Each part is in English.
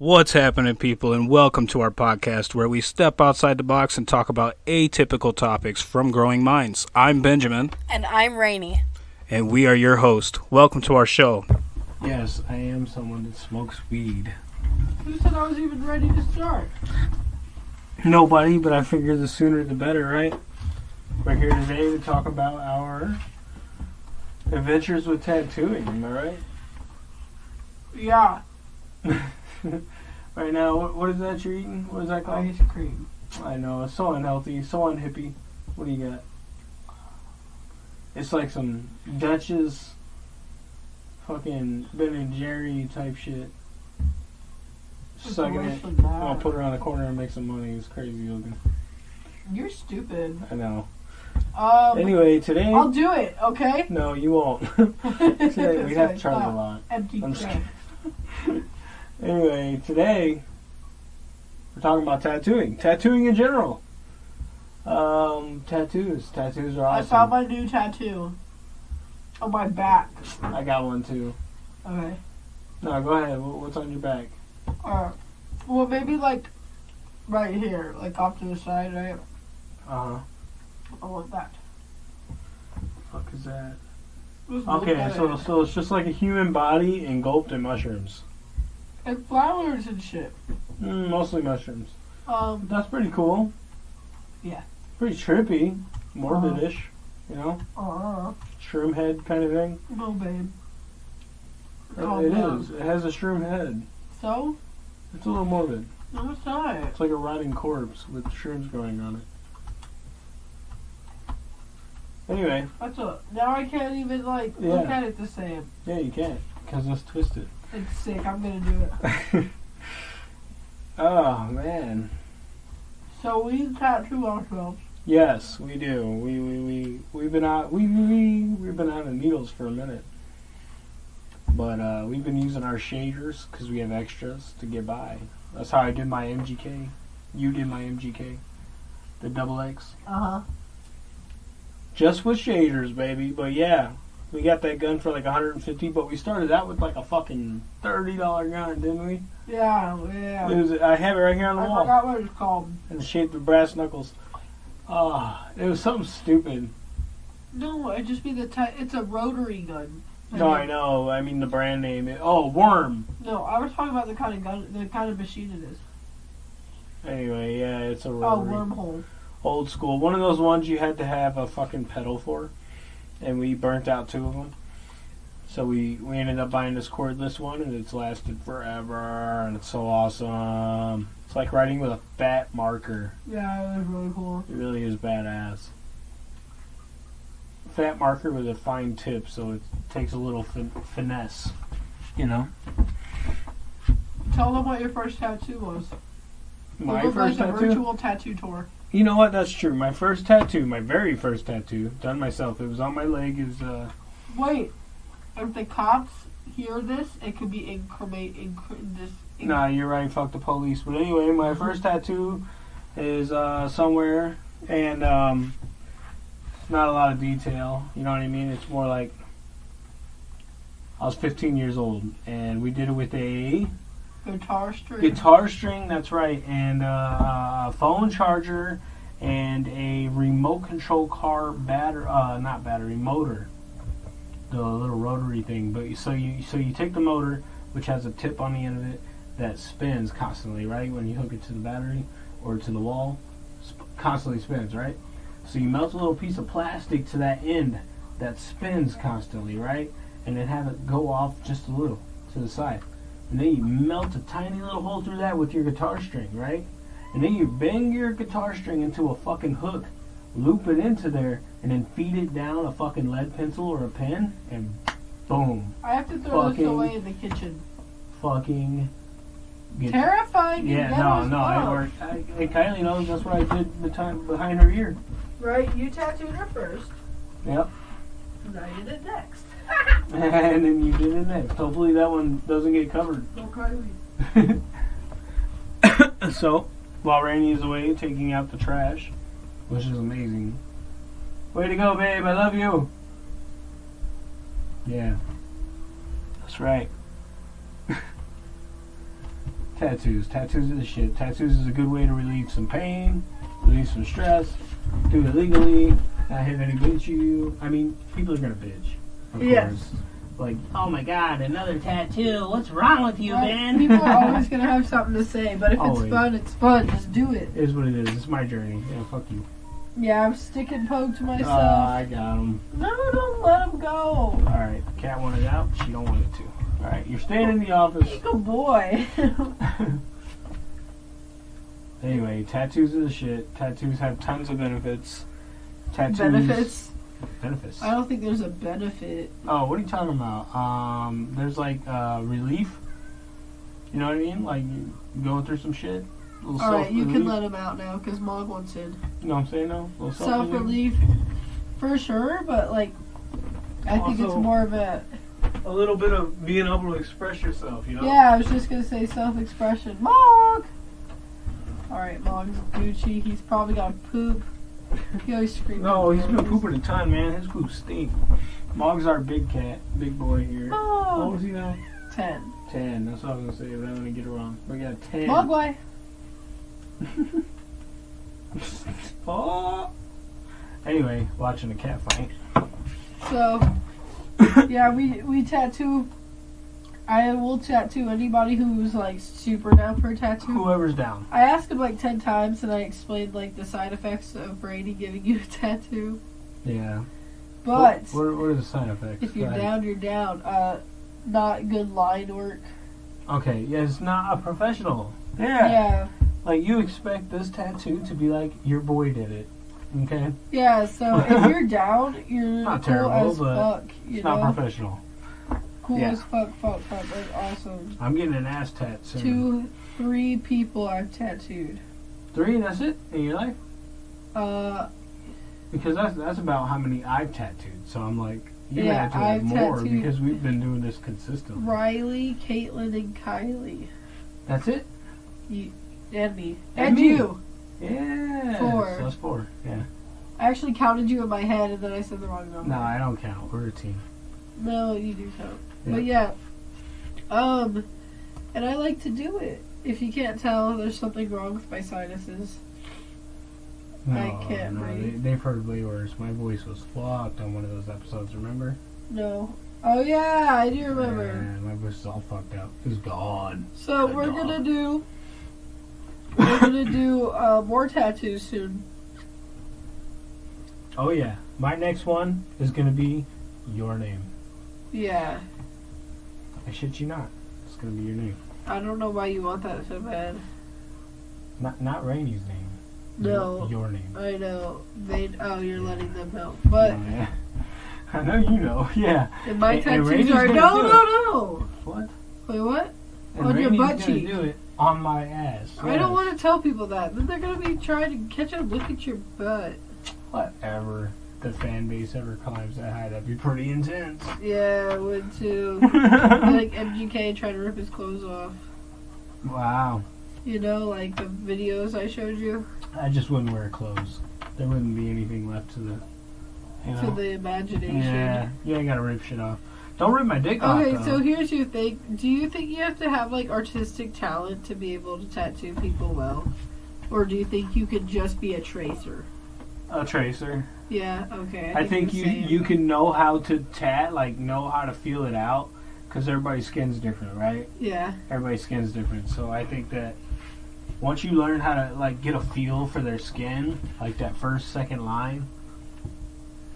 What's happening, people, and welcome to our podcast where we step outside the box and talk about atypical topics from growing minds. I'm Benjamin, And I'm Rainy. and we are your host. Welcome to our show. Yes, I am someone that smokes weed. Who said I was even ready to start? Nobody, but I figure the sooner the better, right? We're here today to talk about our adventures with tattooing, am I right? Yeah, right now, what, what is that you're eating? What is that called? ice cream. I know, it's so unhealthy, so unhippie. What do you got? It's like some Dutch's fucking Ben and Jerry type shit. Sucking it. I'm gonna put her on the corner and make some money. It's crazy looking. You're stupid. I know. Um, Anyway, today. I'll do it. Okay. No, you won't. today we have to charge a lot. Empty I'm. Anyway, today we're talking about tattooing. Tattooing in general. Um, tattoos. Tattoos are awesome. I saw my new tattoo on my back. I got one too. Okay. No, go ahead. What's on your back? Uh, well, maybe like right here, like off to the side, right? Uh huh. I want that. Fuck is that? Okay, so so it's just like a human body engulfed in mushrooms. And flowers and shit. Mm, mostly mushrooms. Um, That's pretty cool. Yeah. Pretty trippy, morbidish. You know, uh, shroom head kind of thing. no, babe. It- Calm it is. It has a shroom head. So, It's a little morbid. no, it's not. It's like a rotting corpse with shrooms growing on it. Anyway, That's a. Now I can't even like look Yeah. at it the same. yeah, you can't because it's twisted. It's sick. I'm gonna do it. oh man, So we tattoo ourselves. yes, we do. We we we we've been out. We we we've been out of needles for a minute, but uh, we've been using our shaders because we have extras to get by. That's how I did my MGK. You did my MGK, the double X. Uh huh. Just with shaders, baby. But yeah, we got that gun for like 150. But we started out with like a fucking thirty dollar gun, didn't we? Yeah, yeah. It was. I have it right here on the I wall, forgot what it's called. in the shape of brass knuckles. Ah, it was something stupid. No, it just be the type. It's a rotary gun. No, I know. I mean the brand name. It, oh, worm. No, I was talking about the kind of gun, the kind of machine it is. Anyway, yeah, it's a rotary. Oh, wormhole. old school. One of those ones you had to have a fucking pedal for, and we burnt out two of them. So we we ended up buying this cordless one, and it's lasted forever, and it's so awesome. It's like writing with a fat marker. Yeah, it was really cool. It really is badass. Fat marker with a fine tip, so it takes a little fin- finesse. You know, Tell them what your first tattoo was. my it was first like a tattoo. virtual tattoo tour. You know what? That's true. My first tattoo, my very first tattoo, done myself. It was on my leg. Is uh, Wait, if the cops hear this, it could be increment. Incre- this. inc- Nah, you're right. Fuck the police. But anyway, my first tattoo is uh, somewhere, and um, it's not a lot of detail. You know what I mean? It's more like I was 15 years old, and we did it with a Guitar string. guitar string. That's right, and uh, a phone charger, and a remote control car battery. Uh, not battery motor. The little rotary thing. But so you so you take the motor, which has a tip on the end of it that spins constantly, right? When you hook it to the battery or to the wall, sp- constantly spins, right? So you melt a little piece of plastic to that end that spins constantly, right? And then have it go off just a little to the side. And then you melt a tiny little hole through that with your guitar string, right? And then you bang your guitar string into a fucking hook, loop it into there, and then feed it down a fucking lead pencil or a pen, and boom. I have to throw Fucking- this away in the kitchen. Fucking. Terrifying. yeah, no, no, it worked. I, and Kylie knows that's what I did behind, behind her ear. Right, you tattooed her first, Yep. and I did it next. and then you did it next. Hopefully that one doesn't get covered. So, while Rainy is away taking out the trash, which is amazing. Way to go, babe. I love you. Yeah. That's right. tattoos. Tattoos are the shit. Tattoos is a good way to relieve some pain, relieve some stress. Do it legally. Not have any bitch you. I mean, people are gonna bitch. Of Yes. course. Like, oh my god, another tattoo. What's wrong with you, Right? man? People are always gonna have something to say, but if Always. it's fun, it's fun. Just do it. It is what it is. It's my journey. Yeah, fuck you. Yeah, I'm sticking poke to Uh, myself. I got him. no, don't let him go. All right, cat wanted out. She don't want it to. All right, you're staying in the office. Good boy. Anyway, tattoos are the shit. Tattoos have tons of benefits. Tattoos Benefits? Benefits. I don't think there's a benefit. Oh, what are you talking about? Um, there's like uh, relief. You know what I mean? Like going through some shit. All right, you can let him out now because Mog wants in. You know what I'm saying? No, Self self-relief. for sure, but like, I think it's more of a. A little bit of being able to express yourself. You know. Yeah, I was just gonna say self expression. Mog! Alright, Mog's Gucci. He's probably gonna poop. He always screams. No, he's been pooping a ton, man. His poop stink. Mog's our big cat, big boy here. What Mog! was he now? 10. Ten. That's what I was gonna say, but I'm gonna get it wrong. We got ten. Mogwai! oh. Anyway, watching a cat fight. So, yeah, we, we tattoo. I will tattoo anybody who's like super down for a tattoo. Whoever's down. I asked him like 10 times and I explained like the side effects of Brady giving you a tattoo. Yeah. But. what, what, what are the side effects? If you're Go down, you're down. Uh, not good line work. Okay. Yeah, it's not a professional. Yeah. Yeah. Like you expect this tattoo to be like your boy did it. Okay. Yeah, so if you're down, you're Not cool terrible, as but fuck. You It's not professional. Cool yeah. as fuck, fuck, fuck. Like, awesome. I'm getting an ass tat soon. Two, three people I've tattooed. Three. That's it in your life. Uh, Because that's that's about how many I've tattooed. So I'm like, you Yeah, have to have I've more because we've been doing this consistently. Riley, Caitlin, and Kylie. That's it. You, and me. And And, me. you. Yeah. Four. So that's four. Yeah. I actually counted you in my head and then I said the wrong number. No, I don't count. We're a team. No, you do count. Yeah. But yeah. Um, and I like to do it. If you can't tell, there's something wrong with my sinuses. No, I can't no, breathe. They, they've heard way worse. My voice was fucked on one of those episodes. Remember? No. Oh yeah, I do remember. Yeah, my voice is all fucked up. It's gone. So we're gonna do. We're gonna do uh, more tattoos soon. Oh yeah, my next one is gonna be your name. Yeah. I shit you not. It's gonna be your name. I don't know why you want that so bad. Not not Rainy's name. No. Your, your name. I know. They. Oh, you're letting them know. But Oh, yeah. I know you know. Yeah. in my And- and tattoos Randy's are no, no, no. What? Wait, what? And On your butt cheek. do it on my ass. I don't want to tell people that. Then they're gonna be trying to catch a look at your butt. Whatever. The fan base ever climbs that high, that'd be pretty intense. Yeah, I would too. like MGK trying to rip his clothes off. wow. You know, like the videos I showed you I just wouldn't wear clothes. There wouldn't be anything left to the, you know. to the imagination. yeah, you ain't gotta rip shit off. Don't rip my dick off. Okay, so here's your thing. Do you think you have to have like artistic talent to be able to tattoo people well? Or do you think you could just be a tracer? a tracer. Yeah, okay. I think it's you same. you can know how to tat, like know how to feel it out, because everybody's skin's different, right? Yeah, Everybody's skin's different, so I think that once you learn how to like get a feel for their skin, like that first second line,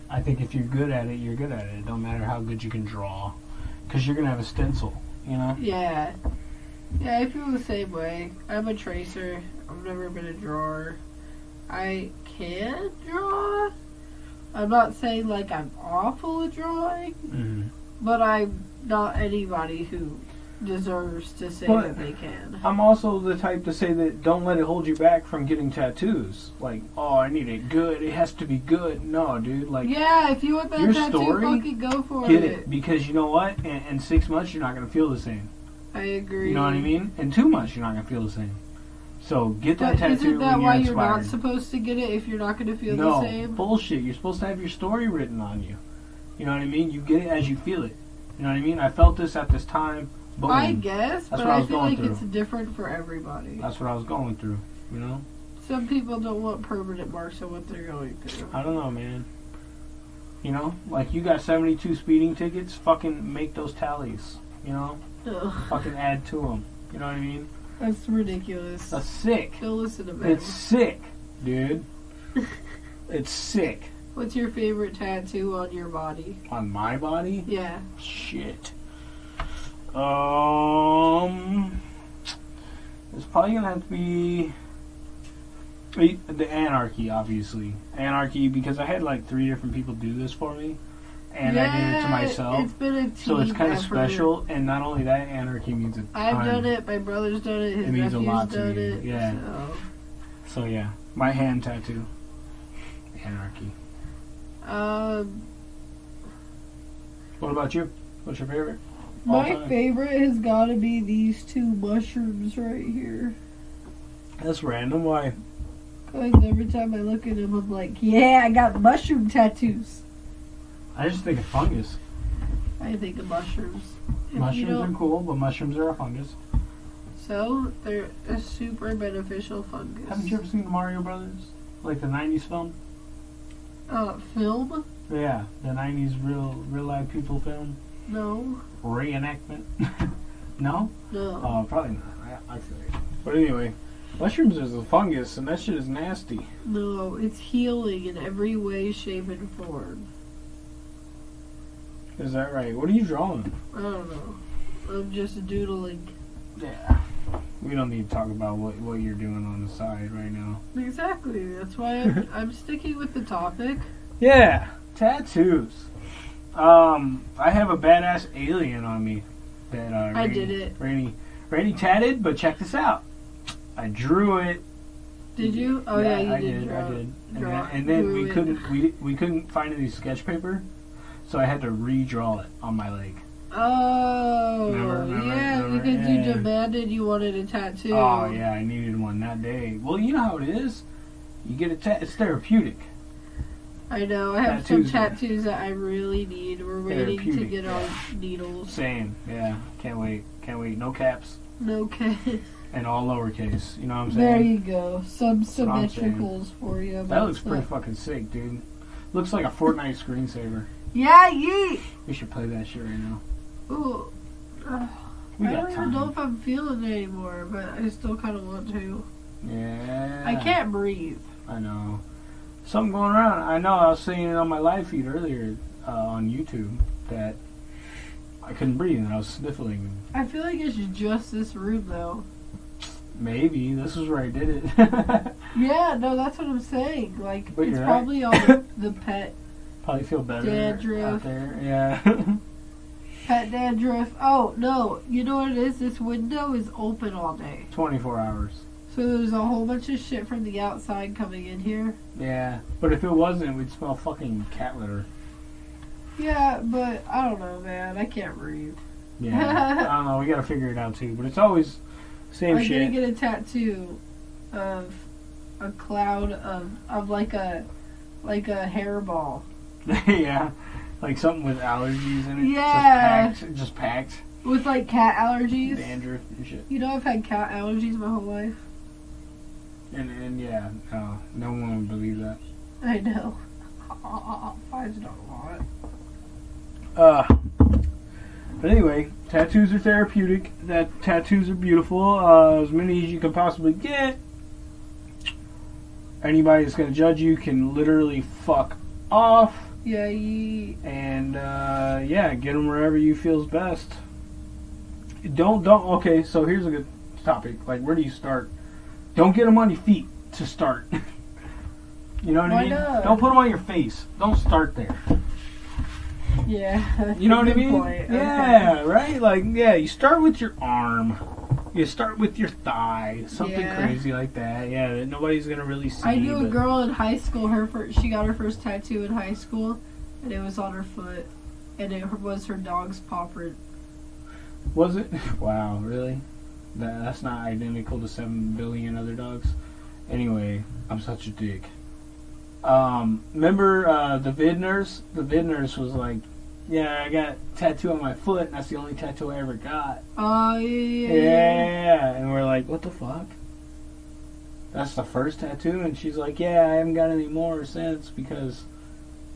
I think if you're good at it, you're good at it. It don't matter how good you can draw, because you're gonna have a stencil, you know. yeah. Yeah, I feel the same way. I'm a tracer. I've never been a drawer. I can draw. I'm not saying like I'm awful at drawing, Mm-hmm. but I'm not anybody who deserves to say But- that they can. I'm also the type to say that don't let it hold you back from getting tattoos. Like, oh, I need it good. It has to be good. No, dude. Like, yeah, if you want that your tattoo, story, fucking go for get it. it because you know what? In, in six months, you're not gonna feel the same. I agree. You know what I mean? In two months, you're not gonna feel the same. So get that But tattoo isn't that why you're you're not supposed to get it if you're not going to feel no the same? bullshit. You're supposed to have your story written on you. You know what I mean? You get it as you feel it. You know what I mean? I felt this at this time. Boom. I guess, but what I I feel like through. it's different for everybody. That's what I was going through. You know. Some people don't want permanent marks on what they're going through. I don't know, man. You know, like you got 72 speeding tickets. Fucking make those tallies. You know, Ugh, fucking add to them. You know what I mean? That's ridiculous. That's sick. Go listen to me. It's sick, dude. it's sick What's your favorite tattoo on your body? on my body. Yeah. Shit. Um, it's probably gonna have to be eh, the anarchy, obviously. Anarchy because I had like three different people do this for me, and I did it to Yeah, myself. It's been a team So it's kind of special, and not only that, anarchy means a ton. I've done it. My brother's done it. His It means a lot to done me, it. yeah. So, So yeah, my hand tattoo. Anarchy. um, What about you? What's your favorite? my All-time. favorite has got to be these two mushrooms right here. That's random. Why? Because every time I look at them, I'm like, yeah, I got mushroom tattoos. I just think of fungus. I think of mushrooms. If Mushrooms are cool, but mushrooms are a fungus. So they're a super beneficial fungus. Haven't you ever seen the Mario Brothers? Like the '90s film? Uh, film? Yeah, the '90s real, real life people film No, reenactment. no? no. Oh, probably not. I, I. But anyway, mushrooms is a fungus, and that shit is nasty. No, it's healing in every way, shape, and form. Is that right? What are you drawing? I don't know. I'm just doodling. Yeah. We don't need to talk about what, what you're doing on the side right now. Exactly. That's why I'm, I'm sticking with the topic. Yeah, tattoos. Um, I have a badass alien on me that uh, I did it. Rainy, Rainy tatted, but check this out. I drew it. Did you? Oh yeah, you I did. did. draw, I did. And draw- then, and then we it. couldn't we we couldn't find any sketch paper, so I had to redraw it on my leg. Oh, Remember, remember, yeah, remember? because you demanded you wanted a tattoo. Oh yeah, I needed one that day. Well, you know how it is. You get a tat. It's therapeutic. I know. I have Tattoos some tattoos that I really need. We're waiting to get yeah. on needles. Same. Yeah. Can't wait. Can't wait. No caps No case. and all lowercase. You know what I'm saying? There you go. Some what I'm saying. symmetricals for you. That looks pretty fucking sick, dude. Looks like a Fortnite screensaver. Yeah, yeet. We should play that shit right now. Ooh. I got don't even know if I'm feeling it anymore, but I still kind of want to. Yeah. I can't breathe. I know. Something going around. I know. I was seeing it on my live feed earlier uh, on YouTube that I couldn't breathe and I was sniffling. I feel like it's just this room, though. Maybe this is where I did it. Yeah, no, that's what I'm saying. Like, But it's you're right. probably all the, the pet Probably feel better Dandruff. out there. Yeah. pet dandruff. Oh no, you know what it is? This window is open all day, 24 hours. so there's a whole bunch of shit from the outside coming in here. Yeah. But if it wasn't, we'd smell fucking cat litter. Yeah, but I don't know, man. I can't breathe. Yeah. I don't know. We gotta figure it out too. But it's always same I'm shit. gonna get a tattoo of a cloud of of like a like a hairball. yeah. Like something with allergies in it. Yeah. Just packed. Just packed. With like cat allergies. Dandruff and shit. You know I've had cat allergies my whole life. And, and yeah, no, no one would believe that. I know. Five don't want it. Uh, but anyway, tattoos are therapeutic. That tattoos are beautiful. Uh, as many as you can possibly get. Anybody that's gonna judge you can literally fuck off. Yeah, and uh, yeah, get them wherever you feels best. Don't don't. Okay, so here's a good topic. Like, where do you start? Don't get them on your feet to start. you know what I mean? not? Don't put them on your face. Don't start there. Yeah. You know what I mean? point. Okay. Yeah, right. Like, yeah, you start with your arm. You start with your thigh, something Yeah. crazy like that. Yeah, that nobody's gonna really see. I knew a girl in high school. Her first, she got her first tattoo in high school, and it was on her foot, and it was her dog's paw print. Was it? Wow, really? That, that's not identical to seven billion other dogs. Anyway, I'm such a dick. Um, remember uh, the vid nurse? The vid nurse was like yeah, I got a tattoo on my foot, and that's the only tattoo I ever got. Oh yeah. Yeah, and we're like, what the fuck? That's the first tattoo, and she's like, yeah, I haven't got any more since because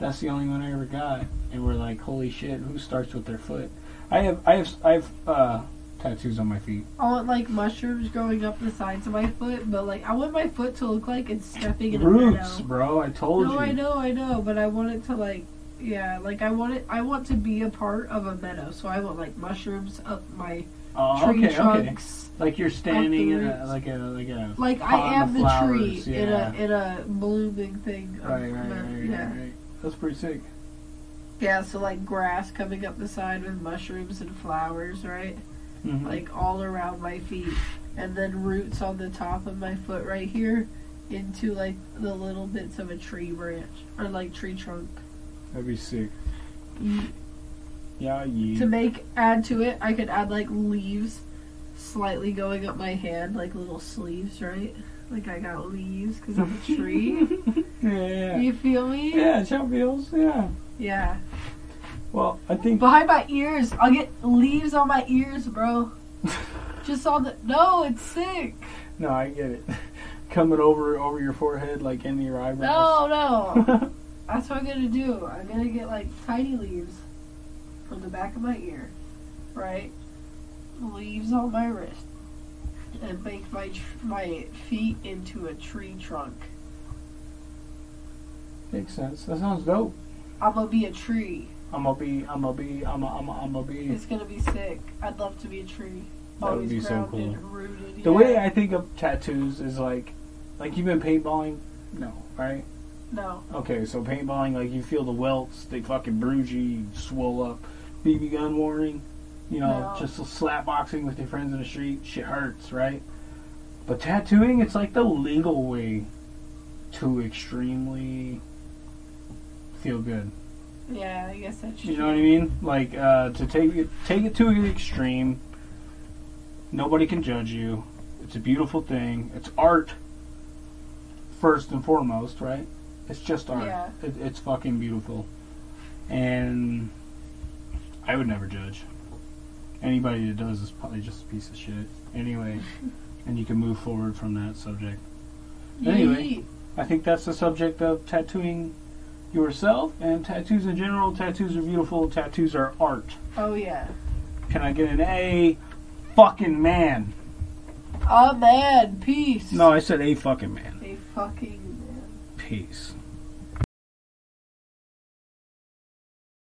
that's the only one I ever got. And we're like, holy shit, who starts with their foot? I have, I have, I have uh, tattoos on my feet. I want like mushrooms growing up the sides of my foot, but like I want my foot to look like it's stepping in a Roots, meadow. bro. I told No, you. No, I know, I know, but I want it to like, yeah, like I want it. I want to be a part of a meadow, so I want like mushrooms up my Oh, tree okay, okay. Like you're standing in a like a like a Like I am the flowers, tree in a in a blooming thing. of right, right, right, yeah. right, right. That's pretty sick. Yeah, so like grass coming up the side with mushrooms and flowers, right? Mhm. Like all around my feet. And then roots on the top of my foot right here into like the little bits of a tree branch or like tree trunk. That'd be sick. Mm, Yeah, yeah. To make add to it, I could add like leaves slightly going up my hand, like little sleeves, right? Like I got leaves because I'm a tree. yeah, yeah. you feel me? Yeah, Chow feels. Yeah. Yeah. Well, I think Behind my ears, I'll get leaves on my ears, bro. Just on the no, it's sick. no, I get it. Coming over over your forehead, like in your eyebrows. No, eyebrows. no. That's what I'm gonna do. I'm gonna get like tiny leaves from the back of my ear, right? Leaves on my wrist, and make my tr- my feet into a tree trunk. Makes sense. That sounds dope. I'm gonna be a tree. I'm gonna be. I'm gonna be. I'm gonna. I'm gonna, I'm gonna be. It's gonna be sick. I'd love to be a tree. That would Always be so grounded, cool. rooted. The yeah. way I think of tattoos is like, like you've been paintballing. No, right? No, Okay, so paintballing, like you feel the welts, they fucking bruise you, you swell up. BB gun warning, you know, No. just slap boxing with your friends in the street, shit hurts, right? But tattooing, it's like the legal way to extremely feel good. yeah, I guess that's. You know what I mean? Like uh, to take it, take it to an extreme. Nobody can judge you. It's a beautiful thing. It's art, first and foremost, right? It's just art. Yeah. It, it's fucking beautiful, and I would never judge. Anybody that does is probably just a piece of shit. Anyway, and you can move forward from that subject. Anyway. I think that's the subject of tattooing yourself and tattoos in general. Tattoos are beautiful. Tattoos are art. Oh yeah. Can I get an A? Fucking man. Oh man, peace. No, I said a fucking man. A fucking man. Peace.